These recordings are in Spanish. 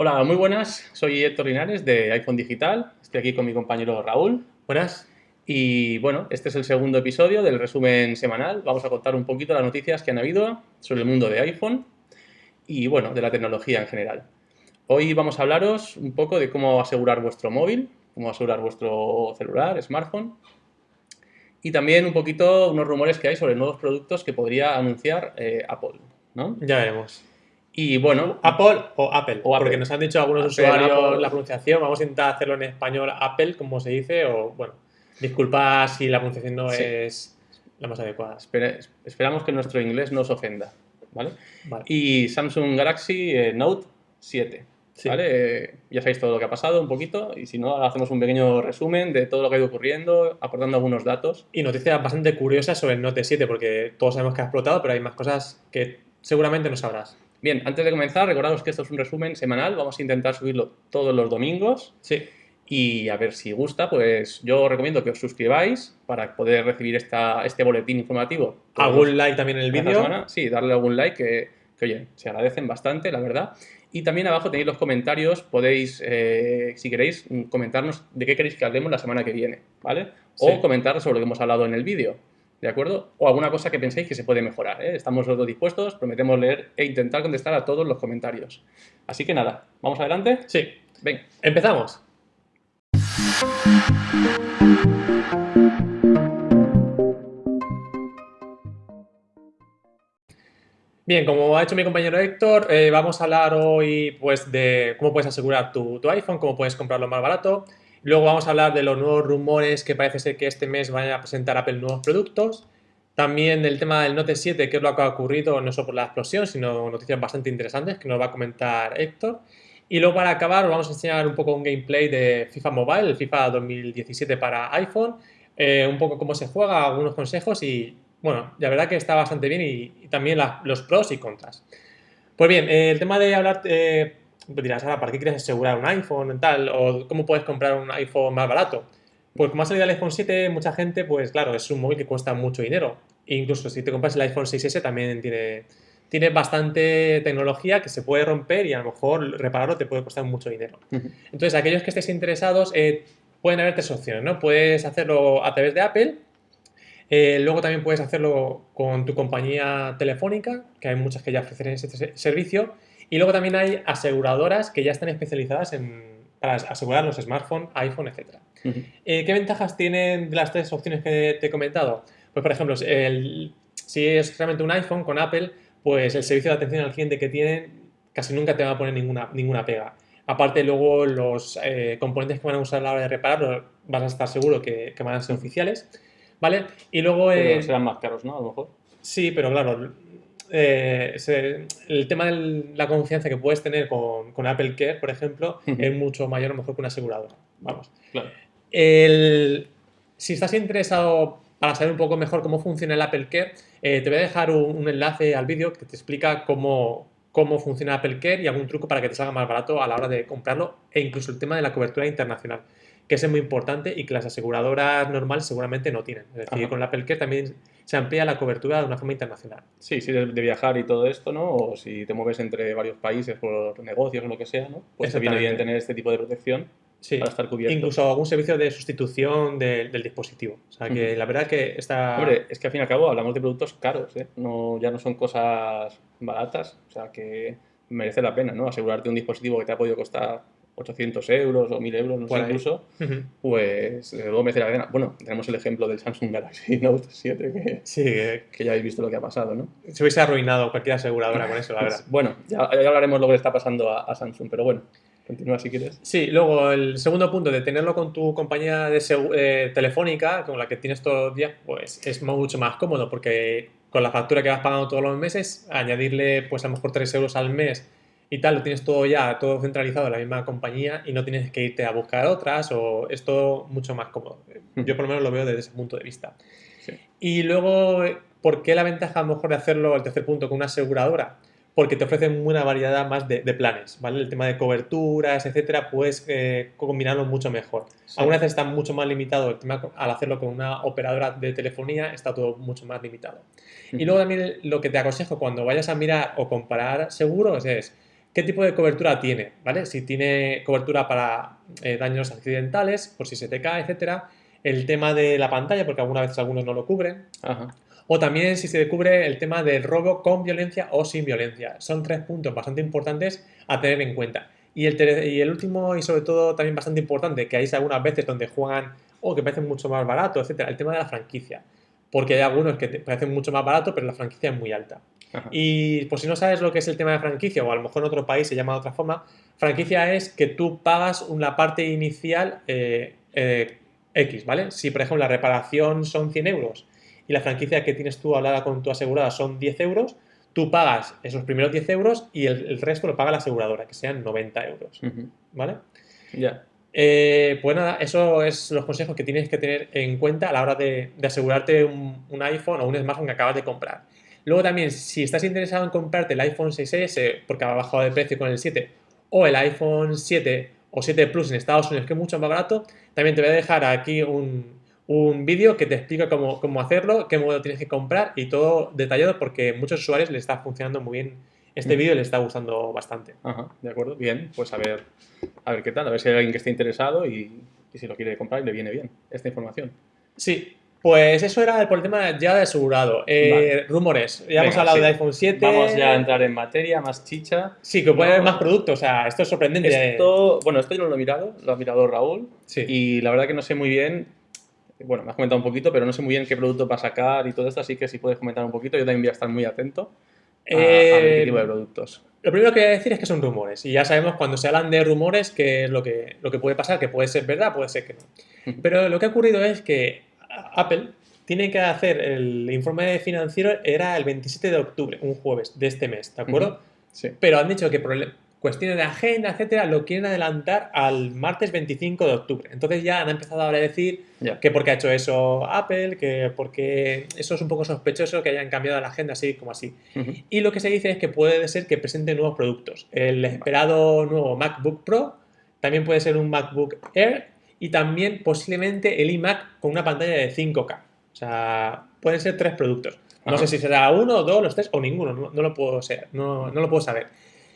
Hola, muy buenas. Soy Héctor Linares de iPhone Digital. Estoy aquí con mi compañero Raúl. Buenas. Y bueno, este es el segundo episodio del resumen semanal. Vamos a contar un poquito las noticias que han habido sobre el mundo de iPhone y bueno, de la tecnología en general. Hoy vamos a hablaros un poco de cómo asegurar vuestro móvil, cómo asegurar vuestro celular, smartphone y también un poquito unos rumores que hay sobre nuevos productos que podría anunciar eh, Apple, ¿no? Ya veremos. Y bueno... ¿Apple o Apple? O Porque nos han dicho algunos Apple, usuarios Apple. la pronunciación. Vamos a intentar hacerlo en español Apple, como se dice, o bueno, disculpa si la pronunciación no Sí. es la más adecuada. espera- esperamos que nuestro inglés no os ofenda, ¿vale? Vale. Y Samsung Galaxy eh, Note 7, Sí. ¿vale? Eh, ya sabéis todo lo que ha pasado un poquito y si no, ahora hacemos un pequeño resumen de todo lo que ha ido ocurriendo, aportando algunos datos. Y noticias bastante curiosas sobre el Note 7, porque todos sabemos que ha explotado, pero hay más cosas que seguramente no sabrás. Bien, antes de comenzar, recordaros que esto es un resumen semanal, vamos a intentar subirlo todos los domingos Sí. y a ver si gusta, pues yo os recomiendo que os suscribáis para poder recibir esta, este boletín informativo. ¿Algún like también en el vídeo? Sí, darle algún like, que, que, oye, se agradecen bastante, la verdad. Y también abajo tenéis los comentarios, podéis, eh, si queréis, comentarnos de qué queréis que hablemos la semana que viene, ¿vale? O Sí. comentar sobre lo que hemos hablado en el vídeo, ¿de acuerdo? O alguna cosa que penséis que se puede mejorar, ¿eh? Estamos todos dispuestos, prometemos leer e intentar contestar a todos los comentarios. Así que nada, ¿vamos adelante? Sí. Ven. Empezamos. Bien, como ha hecho mi compañero Héctor, eh, vamos a hablar hoy pues, de cómo puedes asegurar tu, tu iPhone, cómo puedes comprarlo más barato. Luego vamos a hablar de los nuevos rumores que parece ser que este mes vaya a presentar Apple nuevos productos. También del tema del Note 7, que es lo que ha ocurrido no solo por la explosión, sino noticias bastante interesantes que nos va a comentar Héctor. Y luego para acabar os vamos a enseñar un poco un gameplay de FIFA Mobile, el FIFA 2017 para iPhone, eh, un poco cómo se juega, algunos consejos y bueno, la verdad que está bastante bien y, también los pros y contras. Pues bien, eh, el tema de hablar, eh, dirás, ahora, ¿para qué quieres asegurar un iPhone y tal? ¿O cómo puedes comprar un iPhone más barato? Pues como ha salido el iPhone 7, mucha gente, pues claro, es un móvil que cuesta mucho dinero. E incluso si te compras el iPhone 6S también tiene, tiene bastante tecnología que se puede romper y a lo mejor repararlo te puede costar mucho dinero. Entonces, aquellos que estéis interesados, eh, pueden haber tres opciones, ¿no? Puedes hacerlo a través de Apple, eh, luego también puedes hacerlo con tu compañía telefónica, que hay muchas que ya ofrecen ese se- servicio, y luego también hay aseguradoras que ya están especializadas en, para asegurar los smartphones, iPhone, etc. Eh, ¿Qué ventajas tienen de las tres opciones que te he comentado? Pues, por ejemplo, el- si es realmente un iPhone con Apple, pues el servicio de atención al cliente que tienen casi nunca te va a poner ninguna, ninguna pega. Aparte, luego los eh, componentes que van a usar a la hora de repararlo vas a estar seguro que, que van a ser oficiales, ¿vale? Y luego... Eh, serán más caros, ¿no? A lo mejor. Sí, pero claro, eh, se- el tema de la confianza que puedes tener con, con Apple Care, por ejemplo, es mucho mayor a lo mejor que una aseguradora. Vamos. Claro. El- si estás interesado para saber un poco mejor cómo funciona el Apple Care, eh, te voy a dejar un, un enlace al vídeo que te explica cómo, cómo funciona Apple Care y algún truco para que te salga más barato a la hora de comprarlo e incluso el tema de la cobertura internacional, que es muy importante y que las aseguradoras normales seguramente no tienen. Es decir, Ajá. con el Apple Care también se amplía la cobertura de una forma internacional. Sí, si eres de viajar y todo esto, ¿no? O si te mueves entre varios países por negocios o lo que sea, ¿no? Pues te viene bien tener este tipo de protección Sí. para estar cubierto. Incluso algún servicio de sustitución del- del dispositivo. O sea que la verdad que está... Hombre, es que al fin y al cabo hablamos de productos caros, ¿eh? No, ya no son cosas baratas, o sea que merece la pena, ¿no? Asegurarte un dispositivo que te ha podido costar 800 euros o 1000 euros, no sé, incluso, Ujú. pues desde luego merece la pena. Bueno, tenemos el ejemplo del Samsung Galaxy Note 7, que, Sí, que que ya habéis visto lo que ha pasado, ¿no? se hubiese arruinado cualquier aseguradora con eso, la verdad. Bueno, ya, ya hablaremos lo que le está pasando a, a Samsung, pero bueno, continúa si quieres. Sí, luego el segundo punto de tenerlo con tu compañía de eh, telefónica, con la que tienes todos los días, pues es mucho más cómodo porque con la factura que vas pagando todos los meses, añadirle pues a lo mejor 3 euros al mes y tal, lo tienes todo ya, todo centralizado en la misma compañía y no tienes que irte a buscar otras o es todo mucho más cómodo. Yo por lo menos lo veo desde ese punto de vista. Sí. Y luego, ¿por qué la ventaja a lo mejor de hacerlo, el tercer punto, con una aseguradora? Porque te ofrecen una variedad más de, de planes, ¿vale? El tema de coberturas, etcétera, puedes eh, combinarlo mucho mejor. Sí. Algunas veces está mucho más limitado el tema, al hacerlo con una operadora de telefonía, está todo mucho más limitado. Y luego también lo que te aconsejo cuando vayas a mirar o comparar seguros es qué tipo de cobertura tiene, ¿vale? Si tiene cobertura para eh, daños accidentales, por si se te cae, etcétera. El tema de la pantalla, porque algunas veces algunos no lo cubren. Ajá. O también si se cubre el tema del robo con violencia o sin violencia. Son tres puntos bastante importantes a tener en cuenta. Y el, y el último y sobre todo también bastante importante, que hay algunas veces donde juegan o que parecen mucho más barato, etcétera, el tema de la franquicia. Porque hay algunos que te parecen mucho más barato, pero la franquicia es muy alta. Ajá. Y por si no sabes lo que es el tema de franquicia, o a lo mejor en otro país se llama de otra forma, franquicia es que tú pagas una parte inicial eh, eh, X, ¿vale? Si por ejemplo la reparación son 100 euros y la franquicia que tienes tú hablada con tu asegurada son 10 euros, tú pagas esos primeros 10 euros y el, el resto lo paga la aseguradora, que sean 90 euros. ¿vale? Ya. Eh, pues nada, eso es los consejos que tienes que tener en cuenta a la hora de, de asegurarte un, un iPhone o un smartphone que acabas de comprar. Luego también, si estás interesado en comprarte el iPhone 6S porque ha bajado de precio con el 7 o el iPhone 7 o 7 Plus en Estados Unidos que es mucho más barato, también te voy a dejar aquí un, un vídeo que te explica cómo, cómo hacerlo, qué modelo tienes que comprar y todo detallado porque a muchos usuarios les está funcionando muy bien este Mm. vídeo y les está gustando bastante. Ajá, de acuerdo. Bien, pues a ver, a ver qué tal, a ver si hay alguien que esté interesado y, y si lo quiere comprar y le viene bien esta información. Sí, pues eso era por el tema ya de asegurado. Eh, Vale. Rumores, ya hemos hablado sí. de iPhone 7. Vamos ya a entrar en materia, más chicha. Sí, que puede haber más productos, o sea, esto es sorprendente. Esto, bueno, esto yo no lo he mirado, lo ha mirado Raúl Sí. y la verdad que no sé muy bien, bueno, me has comentado un poquito, pero no sé muy bien qué producto va a sacar y todo esto, así que si puedes comentar un poquito, yo también voy a estar muy atento a, a ver qué Eh, tipo de productos. Lo primero que voy a decir es que son rumores. Y ya sabemos cuando se hablan de rumores qué es lo que, lo que puede pasar, que puede ser verdad, puede ser que no. Pero lo que ha ocurrido es que Apple tiene que hacer el informe financiero, era el 27 de octubre, un jueves de este mes, ¿de acuerdo? Sí. Pero han dicho que cuestiones de agenda, etcétera, lo quieren adelantar al martes 25 de octubre. Entonces ya han empezado ahora a decir que porque ha hecho eso Apple, que porque eso es un poco sospechoso que hayan cambiado la agenda así como así. Ujú. Y lo que se dice es que puede ser que presente nuevos productos. El esperado nuevo MacBook Pro, también puede ser un MacBook Air y también posiblemente el iMac con una pantalla de 5K. O sea, pueden ser tres productos. No Ajá. sé si será uno, dos, los tres o ninguno, no, no lo puedo ser, no, no lo puedo saber.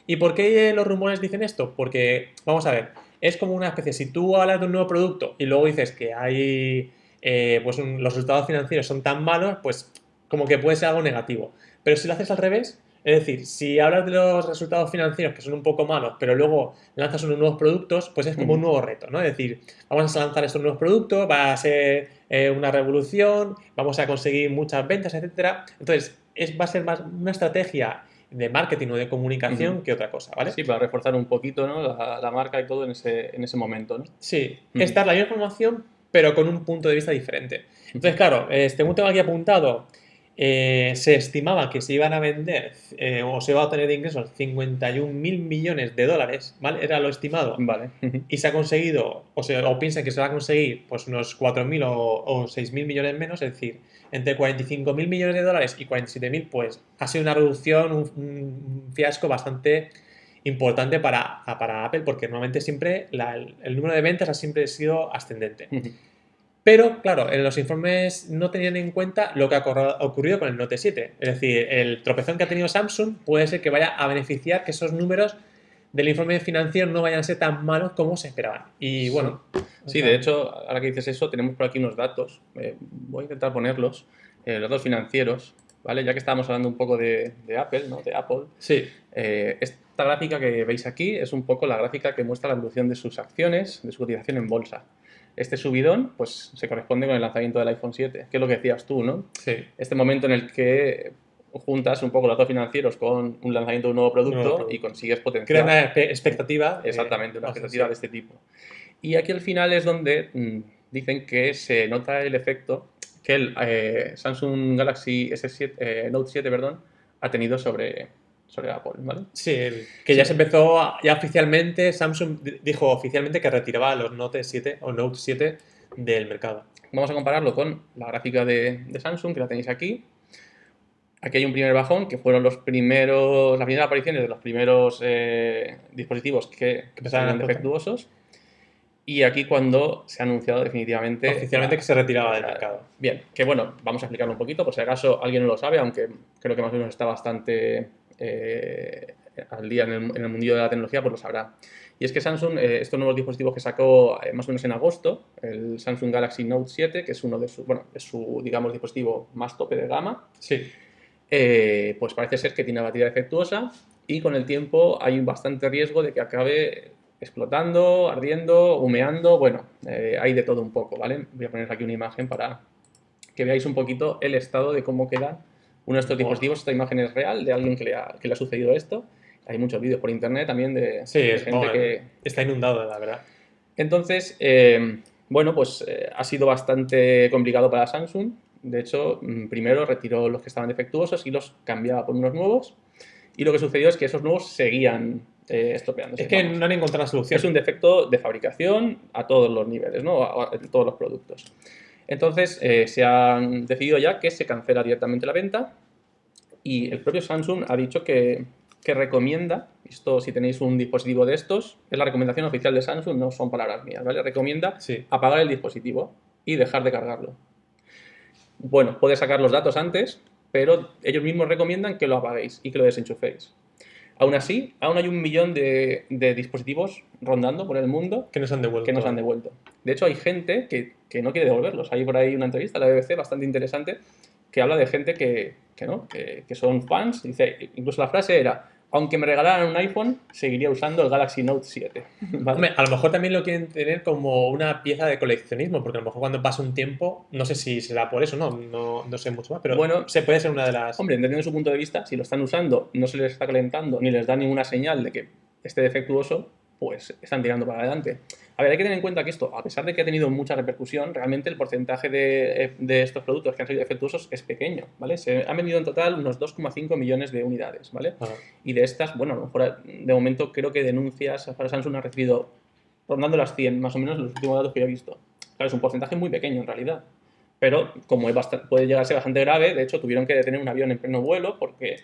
¿Y por qué los rumores dicen esto? Porque, vamos a ver, es como una especie, si tú hablas de un nuevo producto y luego dices que hay, eh, pues un- los resultados financieros son tan malos, pues como que puede ser algo negativo. Pero si lo haces al revés, es decir, si hablas de los resultados financieros que son un poco malos, pero luego lanzas unos nuevos productos, pues es como un Ujú. nuevo reto, ¿no? Es decir, vamos a lanzar estos nuevos productos, va a ser eh, una revolución, vamos a conseguir muchas ventas, etcétera. Entonces, es, va a ser más una estrategia de marketing o de comunicación que otra cosa, ¿vale? Sí, para reforzar un poquito ¿no? la, la marca y todo en ese, en ese momento. ¿no? Sí, esta es la misma información, pero con un punto de vista diferente. Entonces, claro, eh, según tengo aquí apuntado, eh, se estimaba que se iban a vender eh, o se iba a obtener de ingresos 51 mil millones de dólares, ¿vale? Era lo estimado. Vale. Y se ha conseguido, o, se, o piensan que se va a conseguir pues unos 4.000 o, o 6.000 millones menos, es decir, entre 45.000 millones de dólares y 47.000, pues ha sido una reducción, un, un fiasco bastante importante para, para Apple, porque normalmente siempre la- el, el número de ventas ha siempre sido ascendente. Pero, claro, en los informes no tenían en cuenta lo que ha ocurrido con el Note 7. Es decir, el tropezón que ha tenido Samsung puede ser que vaya a beneficiar que esos números del informe financiero no vayan a ser tan malos como se esperaban. Y bueno. Sí, de hecho, ahora que dices eso, tenemos por aquí unos datos. eh, voy a intentar ponerlos. eh, los datos financieros, ¿vale? Ya que estábamos hablando un poco de, de Apple, ¿no? De Apple. Sí, eh, esta gráfica que veis aquí es un poco la gráfica que muestra la evolución de sus acciones, de su cotización en bolsa. Este subidón, pues, se corresponde con el lanzamiento del iPhone 7, que es lo que decías tú, ¿no? sí. Este momento en el que juntas un poco los datos financieros con un lanzamiento de un nuevo producto, nuevo producto. y consigues Crea potenciar una espe- expectativa. eh, exactamente una expectativa de este tipo. Y aquí al final es donde mm, dicen que se nota el efecto que el eh, Samsung Galaxy S7, eh, Note 7 perdón, ha tenido sobre, sobre Apple, ¿vale? Sí, que ya Sí. se empezó, a- ya oficialmente, Samsung di- dijo oficialmente que retiraba los Note 7 o Note 7 del mercado. Vamos a compararlo con la gráfica de, de Samsung, que la tenéis aquí. Aquí hay un primer bajón, que fueron los primeros, las primeras apariciones de los primeros eh, dispositivos que, que empezaron defectuosos. Y aquí cuando se ha anunciado definitivamente... Oficialmente la- que se retiraba del mercado. Bien, que bueno, vamos a explicarlo un poquito, por si acaso alguien no lo sabe, aunque creo que más o menos está bastante eh, al día en el, en el mundillo de la tecnología, pues lo sabrá. Y es que Samsung, eh, estos nuevos dispositivos que sacó eh, más o menos en agosto, el Samsung Galaxy Note 7, que es uno de sus, bueno, es su, digamos, dispositivo más tope de gama, Sí. Eh, pues parece ser que tiene batería defectuosa y con el tiempo hay un bastante riesgo de que acabe explotando, ardiendo, humeando, bueno, eh, hay de todo un poco, ¿vale? Voy a poner aquí una imagen para que veáis un poquito el estado de cómo queda uno de estos dispositivos. Esta imagen es real de alguien que le ha, que le ha sucedido esto. Hay muchos vídeos por internet también de, Sí, de es, gente que, está inundado, la verdad. entonces, eh, bueno, pues eh, ha sido bastante complicado para Samsung. De hecho, mm, primero retiró los que estaban defectuosos y los cambiaba por unos nuevos. Y lo que sucedió es que esos nuevos seguían eh, estropeándose. Es que vamos. no han encontrado solución. es un defecto de fabricación a todos los niveles, ¿no? A- todos los productos. Entonces, eh, se han decidido ya que se cancela directamente la venta y el propio Samsung ha dicho que, que recomienda, esto si tenéis un dispositivo de estos, es la recomendación oficial de Samsung, no son palabras mías, ¿vale? Recomienda Sí. apagar el dispositivo y dejar de cargarlo. Bueno, puedes sacar los datos antes, pero ellos mismos recomiendan que lo apaguéis y que lo desenchuféis. Aún así, aún hay un millón de, de dispositivos rondando por el mundo Que nos han devuelto. que nos han devuelto. De hecho, hay gente que, que no quiere devolverlos. Hay por ahí una entrevista a la BBC bastante interesante que habla de gente que, que no, que, que son fans. Dice, incluso la frase era, aunque me regalaran un iPhone, seguiría usando el Galaxy Note 7. ¿Vale? Hombre, a lo mejor también lo quieren tener como una pieza de coleccionismo, porque a lo mejor cuando pasa un tiempo, no sé si será por eso, no, no, no sé mucho más, pero Bueno, se puede ser una de las... Hombre, entendiendo su punto de vista, si lo están usando, no se les está calentando ni les da ninguna señal de que esté defectuoso, pues están tirando para adelante. A ver, hay que tener en cuenta que esto, a pesar de que ha tenido mucha repercusión, realmente el porcentaje de, de estos productos que han salido defectuosos es pequeño, ¿vale? Se han vendido en total unos 2,5 millones de unidades, ¿vale? Ajá. Y de estas, bueno, a lo mejor de momento creo que denuncias para Samsung ha recibido rondando las 100, más o menos los últimos datos que yo he visto. Claro, es un porcentaje muy pequeño en realidad. Pero como es basta- puede llegar a ser bastante grave, de hecho tuvieron que detener un avión en pleno vuelo porque,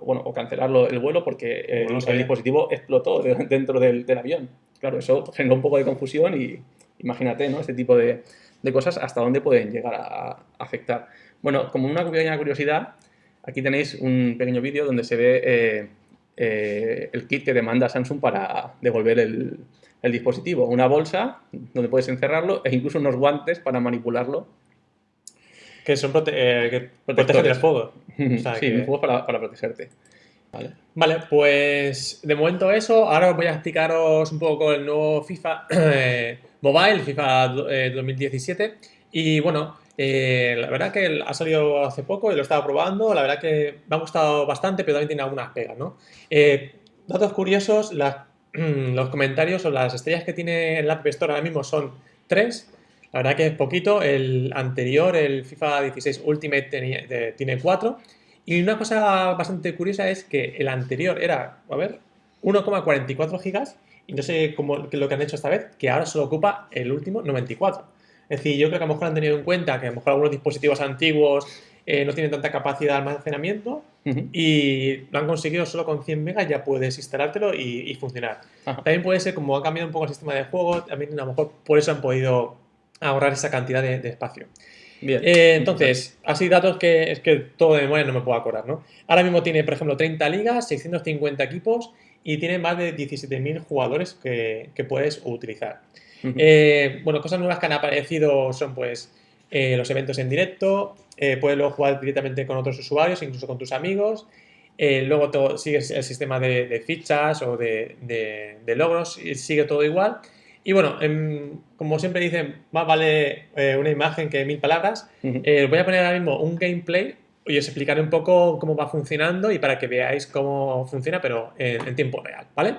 bueno, o cancelarlo el vuelo porque el, sabía. dispositivo explotó de- dentro del, del avión. Claro, eso generó un poco de confusión y imagínate, ¿no? Este tipo de, de cosas hasta dónde pueden llegar a, a afectar. Bueno, como una pequeña curiosidad, aquí tenéis un pequeño vídeo donde se ve eh, eh, el kit que demanda Samsung para devolver el, el dispositivo. Una bolsa donde puedes encerrarlo e incluso unos guantes para manipularlo. Que son prote eh, que protegen del fuego. O sea, sí, que- un juego para, para protegerte. ¿Vale? Vale, pues de momento eso. Ahora os voy a explicaros un poco el nuevo FIFA eh, Mobile, FIFA do- eh, 2017. Y bueno, eh, la verdad que ha salido hace poco y lo he estado probando. La verdad que me ha gustado bastante, pero también tiene algunas pegas, ¿no? Datos curiosos, las- los comentarios o las estrellas que tiene el App Store ahora mismo son tres. La verdad que es poquito. El anterior, el FIFA 16 Ultimate, tenía- tiene cuatro. Y una cosa bastante curiosa es que el anterior era, a ver, 1,44 gigas y no sé cómo lo que han hecho esta vez, que ahora solo ocupa el último 94. Es decir, yo creo que a lo mejor han tenido en cuenta que a lo mejor algunos dispositivos antiguos eh, no tienen tanta capacidad de almacenamiento y lo han conseguido solo con 100 megas ya puedes instalártelo y, y funcionar. Ajá. También puede ser como ha cambiado un poco el sistema de juego, también a lo mejor por eso han podido ahorrar esa cantidad de- de espacio. Bien. Eh, entonces, así datos que es que todo de memoria no me puedo acordar, ¿no? Ahora mismo tiene, por ejemplo, 30 ligas, 650 equipos y tiene más de 17.000 jugadores que, que puedes utilizar. Eh, bueno, cosas nuevas que han aparecido son pues eh, los eventos en directo, puedes luego jugar directamente con otros usuarios, incluso con tus amigos. Luego todo, sigue el sistema de, de fichas o de, de- de logros, sigue todo igual. Y bueno, em, como siempre dicen, más vale eh, una imagen que mil palabras. Eh, os voy a poner ahora mismo un gameplay y os explicaré un poco cómo va funcionando y para que veáis cómo funciona, pero en, en tiempo real, ¿vale?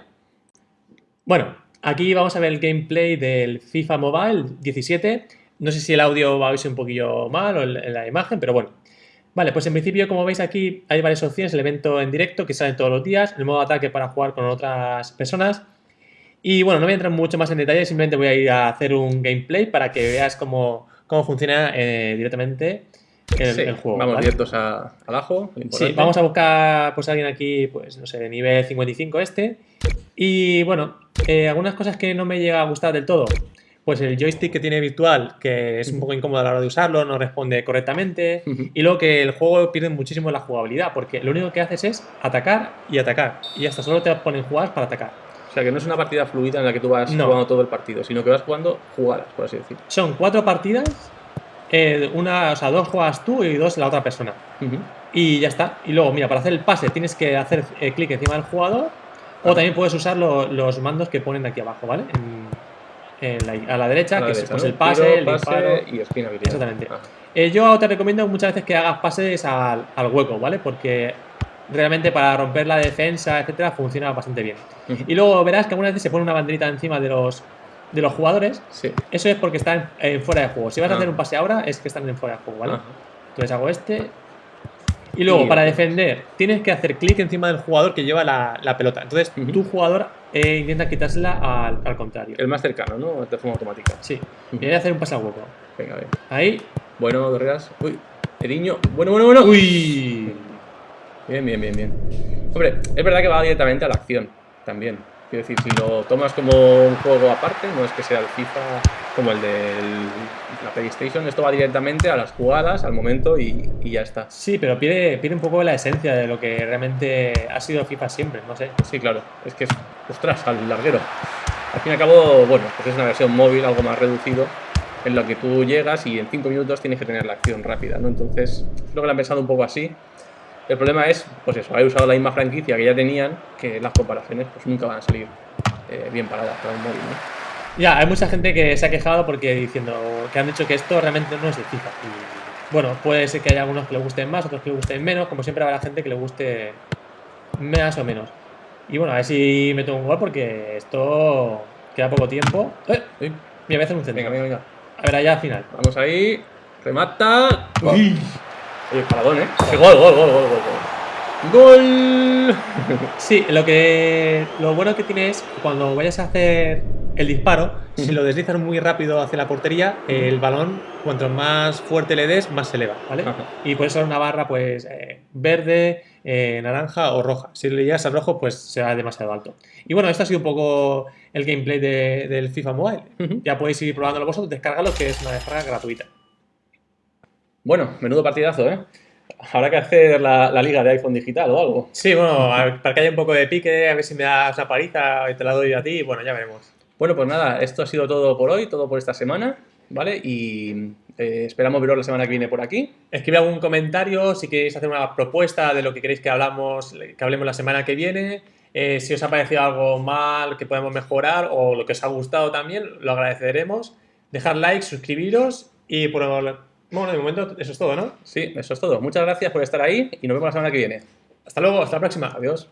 Bueno, aquí vamos a ver el gameplay del FIFA Mobile 17. No sé si el audio va a oírse un poquillo mal o en la imagen, pero bueno. Vale, pues en principio, como veis aquí, hay varias opciones. El evento en directo que sale todos los días, el modo ataque para jugar con otras personas. Y bueno, no voy a entrar mucho más en detalle, simplemente voy a ir a hacer un gameplay para que veas cómo, cómo funciona eh, directamente el, Sí, el juego. Vamos ¿vale? directos a, abajo. Sí, vamos a buscar pues alguien aquí, pues no sé, de nivel 55 este. Y bueno, eh, algunas cosas que no me llega a gustar del todo. pues el joystick que tiene virtual, que es un poco incómodo a la hora de usarlo, no responde correctamente, y luego que el juego pierde muchísimo la jugabilidad, porque lo único que haces es atacar y atacar, y hasta solo te ponen jugadas para atacar. O sea, que no es una partida fluida en la que tú vas No. jugando todo el partido, sino que vas jugando jugadas, por así decir. Son cuatro partidas, eh, una, o sea, dos juegas tú y dos la otra persona. Y ya está. Y luego, mira, para hacer el pase tienes que hacer eh, clic encima del jugador, o también puedes usar lo- los mandos que ponen aquí abajo, ¿vale? En- en la- a la derecha, A la que es derecha, pues, ¿no? el pase, Tiro, el pase disparo. y spin habilidad. Exactamente. Ajá. Eh, yo te recomiendo muchas veces que hagas pases al, al hueco, ¿vale? Porque realmente para romper la defensa, etcétera, funciona bastante bien. Ujú. Y luego verás que algunas veces se pone una banderita encima de los, de los jugadores. Sí. Eso es porque están en fuera de juego. Si vas a Ah. hacer un pase ahora, es que están en fuera de juego, ¿vale? Ajá. Entonces hago este. Y luego, Y- para defender, tienes que hacer clic encima del jugador que lleva la, la pelota. Entonces, Ujú. tu jugador eh, intenta quitársela al, al contrario. El más cercano, ¿no? De forma automática. Sí. Y voy a hacer un pase al hueco. Venga, a ver. Ahí. Bueno, Guerreras. Uy, Eriño. Bueno, bueno, bueno. ¡Uy! Bien, bien, bien, bien. Hombre, es verdad que va directamente a la acción también. Quiero decir, si lo tomas como un juego aparte, no es que sea el FIFA como el de la PlayStation, esto va directamente a las jugadas, al momento y, y ya está. Sí, pero pierde, pierde un poco la esencia de lo que realmente ha sido FIFA siempre, no sé. Sí, claro, es que es, ostras, al larguero. Al fin y al cabo, bueno, pues es una versión móvil, algo más reducido, en lo que tú llegas y en 5 minutos tienes que tener la acción rápida, ¿no? Entonces, creo que lo han pensado un poco así. El problema es, pues eso, haber usado la misma franquicia que ya tenían, que las comparaciones pues nunca van a salir eh, bien paradas para un móvil, ¿no? Ya, hay mucha gente que se ha quejado porque diciendo que han dicho que esto realmente no es de FIFA. Y bueno, puede ser que haya algunos que le gusten más, otros que le gusten menos, como siempre habrá gente que le guste más o menos. Y bueno, a ver si meto un gol porque esto queda poco tiempo. ¡Eh! Uy, Mira, voy a hacer un centro. venga, venga, venga. A ver, allá al final. Vamos ahí, remata. Uy. Oye, paradón, ¿eh? Sí, gol, gol, gol, gol, gol. ¡Gol! ¡Gol! Sí, lo que lo bueno que tiene es cuando vayas a hacer el disparo, si lo deslizas muy rápido hacia la portería, el balón, cuanto más fuerte le des, más se eleva, ¿vale? Ajá. Y puede ser una barra, pues, eh, verde, eh, naranja o roja. Si le llegas al rojo, pues será demasiado alto. Y bueno, esto ha sido un poco el gameplay de- del FIFA Mobile. Ya podéis ir probándolo vosotros, descargarlo, que es una descarga gratuita. Bueno, menudo partidazo, ¿eh? Habrá que hacer la, la liga de iPhone digital o algo. Sí, bueno, a para que haya un poco de pique, a ver si me das una paliza y te la doy a ti, bueno, ya veremos. Bueno, pues nada, esto ha sido todo por hoy, todo por esta semana, ¿vale? Y eh, esperamos veros la semana que viene por aquí. Escribe algún comentario si queréis hacer una propuesta de lo que queréis que hablamos, que hablemos la semana que viene. Eh, si os ha parecido algo mal que podemos mejorar o lo que os ha gustado también, lo agradeceremos. Dejar like, suscribiros y por bueno, de momento eso es todo, ¿no? Sí, eso es todo. Muchas gracias por estar ahí y nos vemos la semana que viene. Hasta luego, hasta la próxima. Adiós.